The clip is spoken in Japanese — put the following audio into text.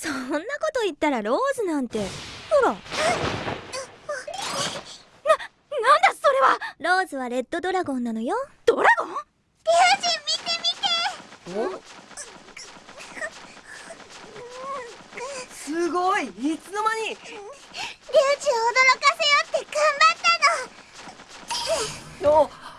そんなこと言ったらローズなんて。ほら。な、なんだそれは。ローズはレッドドラゴンなのよ。ドラゴン？リュウジ見て見て。すごい。いつの間に。リュ驚かせようって頑張ったの。